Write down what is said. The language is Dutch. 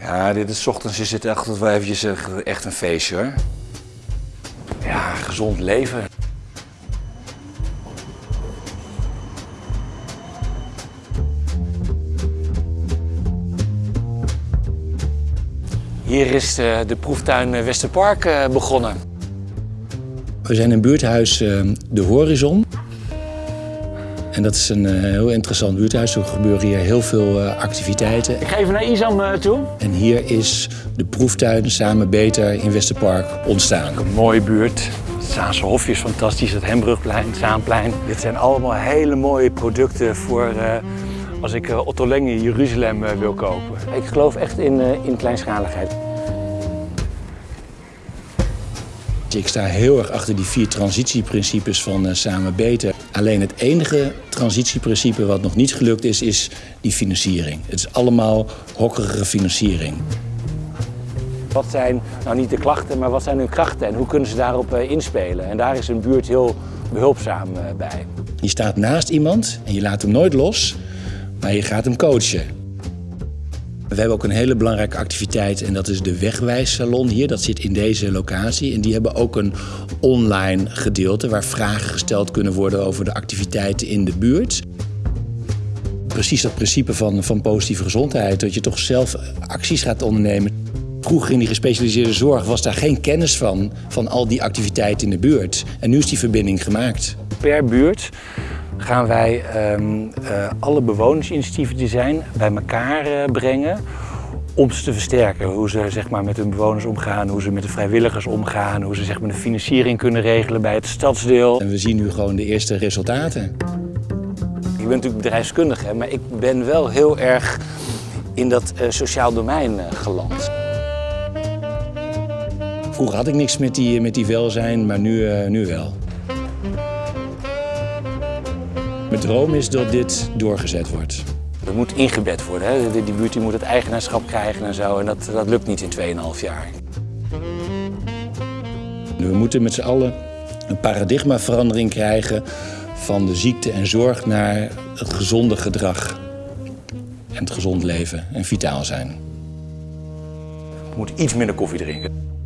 Ja, dit is ochtends is het echt wel eventjes eh, echt een feestje hoor. Ja, gezond leven. Hier is de, de proeftuin eh, Westerpark eh, begonnen. We zijn in buurthuis eh, De Horizon. En dat is een eh, heel interessant buurthuis. Er gebeuren hier heel veel eh, activiteiten. Ik ga even naar Isam eh, toe. En hier is de proeftuin Samen Beter in Westerpark ontstaan. Een mooie buurt. Het Zaanse Hofje is fantastisch, het Hembrugplein, het Zaanplein. Dit zijn allemaal hele mooie producten voor eh, als ik Otto Leng in Jeruzalem wil kopen. Ik geloof echt in, eh, in kleinschaligheid. Ik sta heel erg achter die vier transitieprincipes van eh, Samen Beter. Alleen het enige transitieprincipe wat nog niet gelukt is, is die financiering. Het is allemaal hokkerige financiering. Wat zijn nou niet de klachten, maar wat zijn hun krachten en hoe kunnen ze daarop eh, inspelen? En daar is een buurt heel behulpzaam eh, bij. Je staat naast iemand en je laat hem nooit los, maar je gaat hem coachen. We hebben ook een hele belangrijke activiteit en dat is de Wegwijssalon hier. Dat zit in deze locatie en die hebben ook een online gedeelte waar vragen gesteld kunnen worden over de activiteiten in de buurt. Precies dat principe van, van positieve gezondheid, dat je toch zelf acties gaat ondernemen. Vroeger in die gespecialiseerde zorg was daar geen kennis van, van al die activiteiten in de buurt. En nu is die verbinding gemaakt. Per buurt gaan wij ehm, eh, alle bewonersinitiatieven die zijn bij elkaar eh, brengen om ze te versterken. Hoe ze zeg maar, met hun bewoners omgaan, hoe ze met de vrijwilligers omgaan, hoe ze zeg maar, de financiering kunnen regelen bij het stadsdeel. En we zien nu gewoon de eerste resultaten. Ik ben natuurlijk bedrijfskundige, maar ik ben wel heel erg in dat eh, sociaal domein geland. Vroeger had ik niks met die, met die welzijn, maar nu, nu wel. Droom is dat dit doorgezet wordt. Dat moet ingebed worden. Hè? Die, die buurt die moet het eigenaarschap krijgen en zo. En dat, dat lukt niet in 2,5 jaar. We moeten met z'n allen een paradigmaverandering krijgen van de ziekte en zorg naar het gezonde gedrag. En het gezond leven en vitaal zijn. We moeten iets minder koffie drinken.